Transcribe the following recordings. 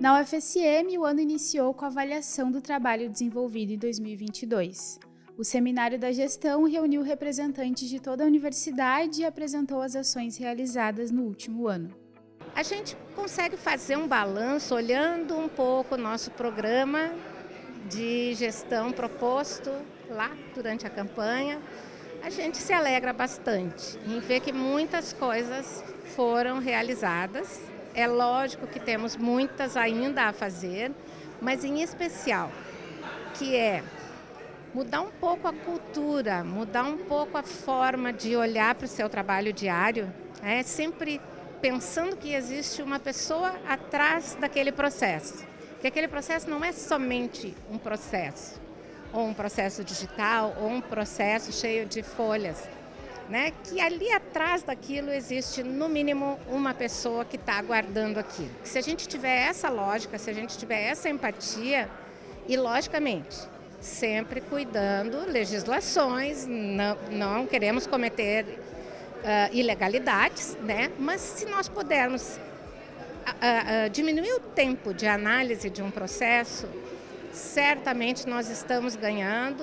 Na UFSM, o ano iniciou com a avaliação do trabalho desenvolvido em 2022. O Seminário da Gestão reuniu representantes de toda a universidade e apresentou as ações realizadas no último ano. A gente consegue fazer um balanço olhando um pouco o nosso programa de gestão proposto lá durante a campanha. A gente se alegra bastante em ver que muitas coisas foram realizadas é lógico que temos muitas ainda a fazer, mas em especial, que é mudar um pouco a cultura, mudar um pouco a forma de olhar para o seu trabalho diário, é sempre pensando que existe uma pessoa atrás daquele processo. Que aquele processo não é somente um processo, ou um processo digital, ou um processo cheio de folhas né, que ali atrás daquilo existe no mínimo uma pessoa que está aguardando aquilo. Se a gente tiver essa lógica, se a gente tiver essa empatia, e logicamente, sempre cuidando legislações, não, não queremos cometer uh, ilegalidades, né, mas se nós pudermos uh, uh, diminuir o tempo de análise de um processo, certamente nós estamos ganhando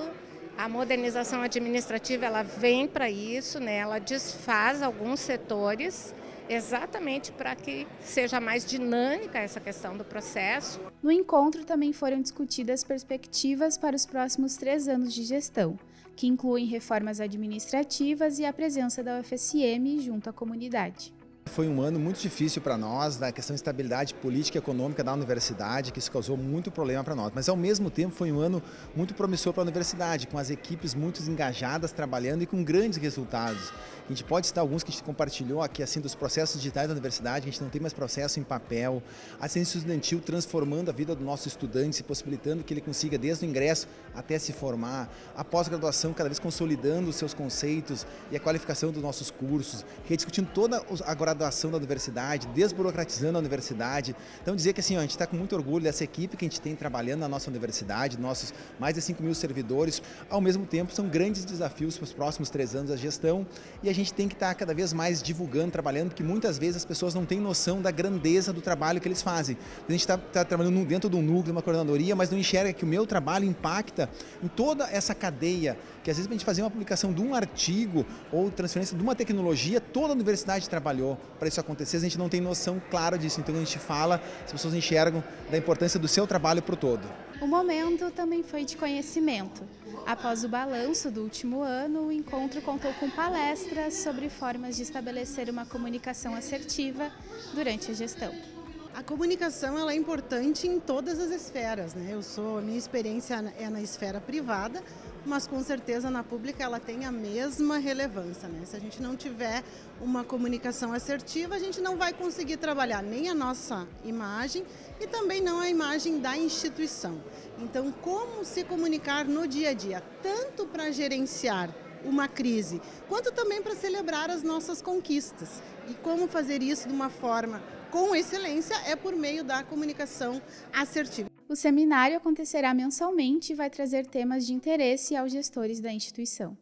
a modernização administrativa ela vem para isso, né? ela desfaz alguns setores exatamente para que seja mais dinâmica essa questão do processo. No encontro também foram discutidas perspectivas para os próximos três anos de gestão, que incluem reformas administrativas e a presença da UFSM junto à comunidade. Foi um ano muito difícil para nós, da questão de estabilidade política e econômica da universidade, que isso causou muito problema para nós. Mas, ao mesmo tempo, foi um ano muito promissor para a universidade, com as equipes muito engajadas, trabalhando e com grandes resultados. A gente pode citar alguns que a gente compartilhou aqui, assim, dos processos digitais da universidade, a gente não tem mais processo em papel, a ciência estudantil transformando a vida do nosso estudante, possibilitando que ele consiga, desde o ingresso até se formar, a pós-graduação cada vez consolidando os seus conceitos e a qualificação dos nossos cursos, rediscutindo toda a graduação da universidade, desburocratizando a universidade. Então dizer que assim, ó, a gente está com muito orgulho dessa equipe que a gente tem trabalhando na nossa universidade, nossos mais de 5 mil servidores, ao mesmo tempo são grandes desafios para os próximos três anos da gestão e a gente tem que estar tá cada vez mais divulgando, trabalhando, porque muitas vezes as pessoas não têm noção da grandeza do trabalho que eles fazem. A gente está tá trabalhando dentro de um núcleo, de uma coordenadoria, mas não enxerga que o meu trabalho impacta em toda essa cadeia, que às vezes a gente fazer uma publicação de um artigo ou transferência de uma tecnologia, toda a universidade trabalhou para isso acontecer, a gente não tem noção clara disso. Então a gente fala, as pessoas enxergam da importância do seu trabalho para o todo. O momento também foi de conhecimento. Após o balanço do último ano, o encontro contou com palestras sobre formas de estabelecer uma comunicação assertiva durante a gestão. A comunicação ela é importante em todas as esferas. Né? Eu sou, a minha experiência é na esfera privada, mas com certeza na pública ela tem a mesma relevância. Né? Se a gente não tiver uma comunicação assertiva, a gente não vai conseguir trabalhar nem a nossa imagem e também não a imagem da instituição. Então, como se comunicar no dia a dia, tanto para gerenciar uma crise, quanto também para celebrar as nossas conquistas. E como fazer isso de uma forma com excelência é por meio da comunicação assertiva. O seminário acontecerá mensalmente e vai trazer temas de interesse aos gestores da instituição.